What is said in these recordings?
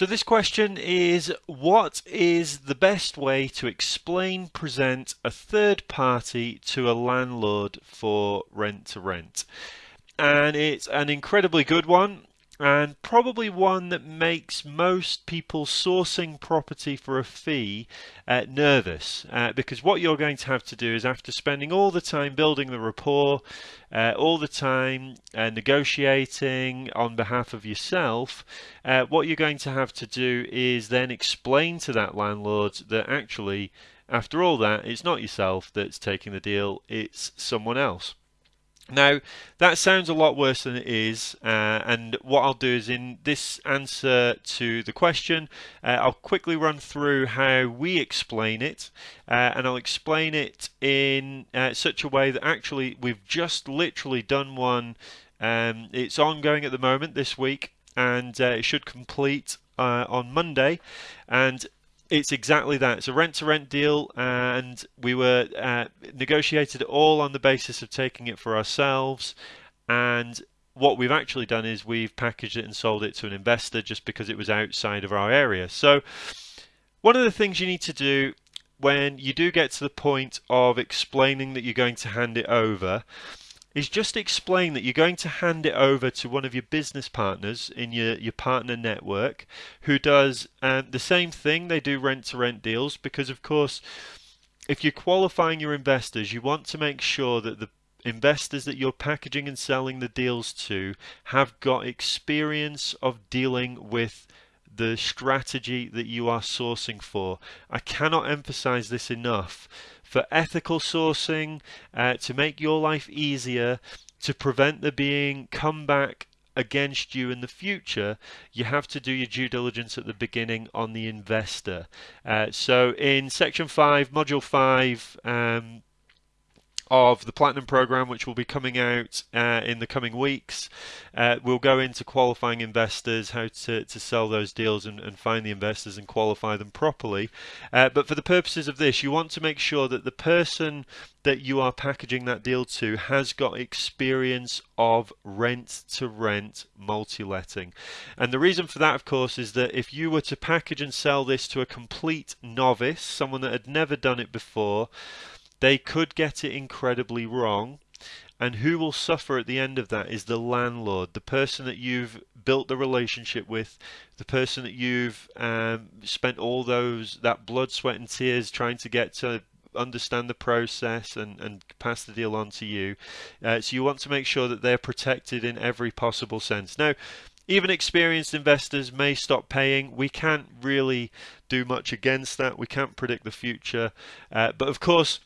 So this question is what is the best way to explain present a third party to a landlord for rent to rent? And it's an incredibly good one and probably one that makes most people sourcing property for a fee uh, nervous uh, because what you're going to have to do is after spending all the time building the rapport uh, all the time uh, negotiating on behalf of yourself uh, what you're going to have to do is then explain to that landlord that actually after all that it's not yourself that's taking the deal it's someone else now, that sounds a lot worse than it is, uh, and what I'll do is in this answer to the question, uh, I'll quickly run through how we explain it, uh, and I'll explain it in uh, such a way that actually we've just literally done one. Um, it's ongoing at the moment this week, and uh, it should complete uh, on Monday, and it's exactly that. It's a rent-to-rent deal, and we were uh, negotiated all on the basis of taking it for ourselves. And what we've actually done is we've packaged it and sold it to an investor just because it was outside of our area. So one of the things you need to do when you do get to the point of explaining that you're going to hand it over is just explain that you're going to hand it over to one of your business partners in your, your partner network who does um, the same thing. They do rent to rent deals because, of course, if you're qualifying your investors, you want to make sure that the investors that you're packaging and selling the deals to have got experience of dealing with the strategy that you are sourcing for. I cannot emphasize this enough for ethical sourcing, uh, to make your life easier, to prevent there being comeback against you in the future, you have to do your due diligence at the beginning on the investor. Uh, so in section 5, module 5, um, of the Platinum program, which will be coming out uh, in the coming weeks. Uh, we'll go into qualifying investors, how to, to sell those deals and, and find the investors and qualify them properly. Uh, but for the purposes of this, you want to make sure that the person that you are packaging that deal to has got experience of rent to rent multi-letting. And the reason for that of course is that if you were to package and sell this to a complete novice, someone that had never done it before, they could get it incredibly wrong. And who will suffer at the end of that is the landlord, the person that you've built the relationship with, the person that you've um, spent all those that blood, sweat, and tears trying to get to understand the process and, and pass the deal on to you. Uh, so you want to make sure that they're protected in every possible sense. Now, even experienced investors may stop paying. We can't really do much against that. We can't predict the future. Uh, but of course,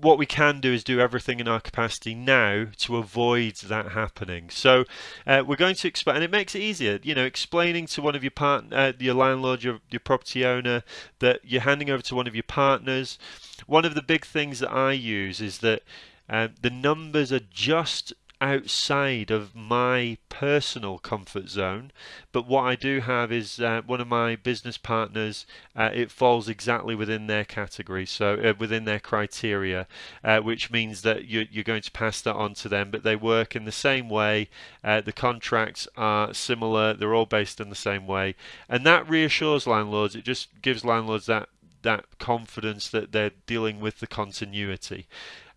what we can do is do everything in our capacity now to avoid that happening. So uh, we're going to explain, and it makes it easier. You know, explaining to one of your part, uh, your landlord, your your property owner, that you're handing over to one of your partners. One of the big things that I use is that uh, the numbers are just outside of my personal comfort zone. But what I do have is uh, one of my business partners, uh, it falls exactly within their category, so uh, within their criteria, uh, which means that you're, you're, going to pass that on to them. But they work in the same way, uh, the contracts are similar, they're all based in the same way. And that reassures landlords, it just gives landlords that that confidence that they're dealing with the continuity.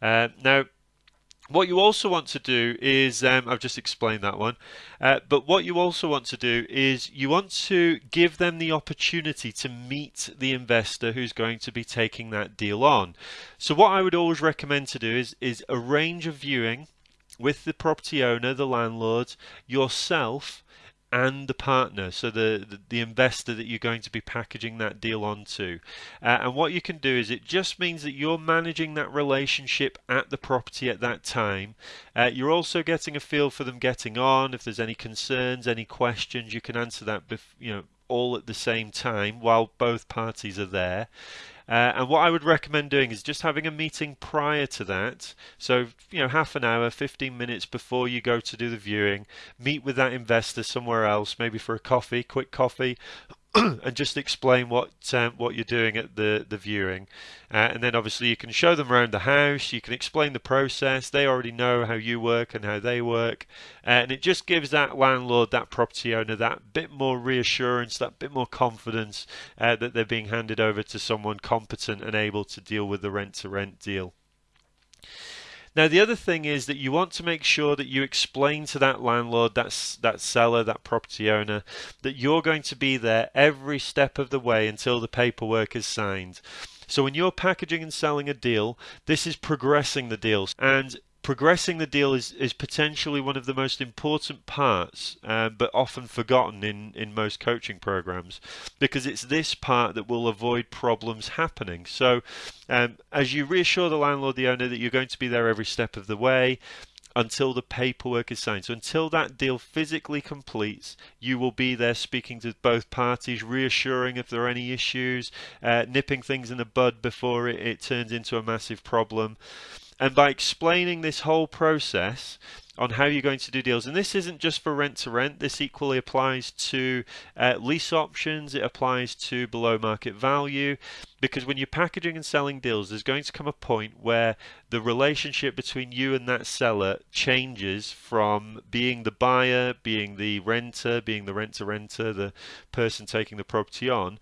Uh, now, what you also want to do is, um, I've just explained that one, uh, but what you also want to do is you want to give them the opportunity to meet the investor who's going to be taking that deal on. So what I would always recommend to do is, is arrange a viewing with the property owner, the landlord, yourself, and the partner, so the, the, the, investor that you're going to be packaging that deal onto. Uh, and what you can do is it just means that you're managing that relationship at the property at that time. Uh, you're also getting a feel for them getting on. If there's any concerns, any questions, you can answer that, you know, all at the same time while both parties are there. Uh, and what I would recommend doing is just having a meeting prior to that. So, you know, half an hour, 15 minutes before you go to do the viewing, meet with that investor somewhere else, maybe for a coffee, quick coffee, and just explain what um, what you're doing at the the viewing, uh, and then obviously you can show them around the house. You can explain the process. They already know how you work and how they work, uh, and it just gives that landlord, that property owner, that bit more reassurance, that bit more confidence uh, that they're being handed over to someone competent and able to deal with the rent to rent deal. Now, the other thing is that you want to make sure that you explain to that landlord, that, that seller, that property owner, that you're going to be there every step of the way until the paperwork is signed. So when you're packaging and selling a deal, this is progressing the deals. And progressing the deal is, is potentially one of the most important parts, uh, but often forgotten in, in most coaching programs, because it's this part that will avoid problems happening. So, um, as you reassure the landlord, the owner, that you're going to be there every step of the way, until the paperwork is signed. So until that deal physically completes, you will be there speaking to both parties, reassuring if there are any issues, uh, nipping things in the bud before it, it turns into a massive problem. And by explaining this whole process on how you're going to do deals, and this isn't just for rent to rent, this equally applies to uh, lease options, it applies to below market value, because when you're packaging and selling deals, there's going to come a point where the relationship between you and that seller changes from being the buyer, being the renter, being the rent to renter, the person taking the property on,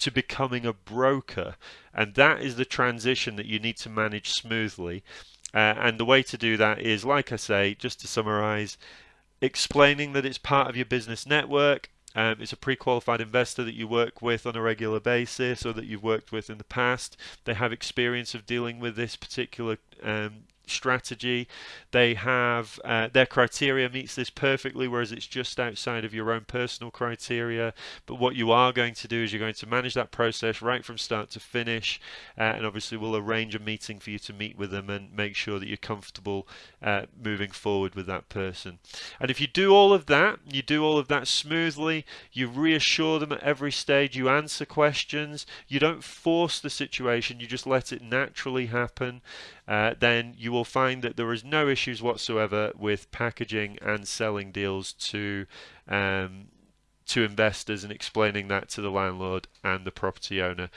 to becoming a broker. And that is the transition that you need to manage smoothly. Uh, and the way to do that is, like I say, just to summarize, explaining that it's part of your business network. Um, it's a pre-qualified investor that you work with on a regular basis or that you've worked with in the past. They have experience of dealing with this particular um, strategy. They have uh, their criteria meets this perfectly, whereas it's just outside of your own personal criteria. But what you are going to do is you're going to manage that process right from start to finish, uh, and obviously we'll arrange a meeting for you to meet with them and make sure that you're comfortable uh, moving forward with that person. And if you do all of that, you do all of that smoothly, you reassure them at every stage, you answer questions, you don't force the situation, you just let it naturally happen uh, then you will find that there is no issues whatsoever with packaging and selling deals to um, to investors and explaining that to the landlord and the property owner.